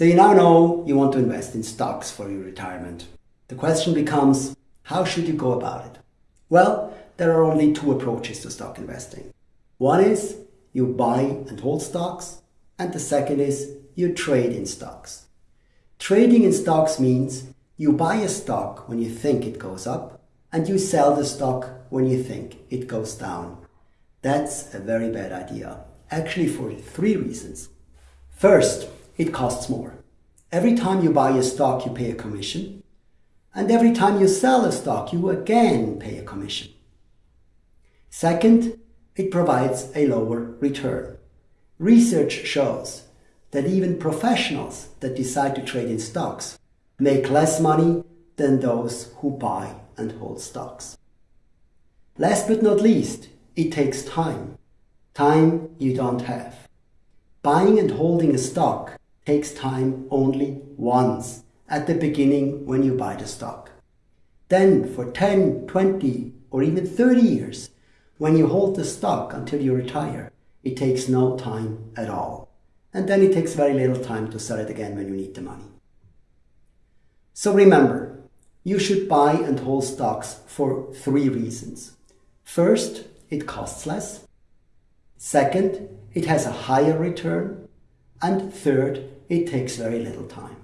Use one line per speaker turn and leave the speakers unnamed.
So you now know you want to invest in stocks for your retirement. The question becomes, how should you go about it? Well, there are only two approaches to stock investing. One is you buy and hold stocks, and the second is you trade in stocks. Trading in stocks means you buy a stock when you think it goes up and you sell the stock when you think it goes down. That's a very bad idea, actually for three reasons. First, it costs more. Every time you buy a stock, you pay a commission. And every time you sell a stock, you again pay a commission. Second, it provides a lower return. Research shows that even professionals that decide to trade in stocks make less money than those who buy and hold stocks. Last but not least, it takes time. Time you don't have. Buying and holding a stock takes time only once at the beginning when you buy the stock. Then for 10, 20 or even 30 years, when you hold the stock until you retire, it takes no time at all. And then it takes very little time to sell it again when you need the money. So remember, you should buy and hold stocks for three reasons. First, it costs less. Second, it has a higher return. And third, it takes very little time.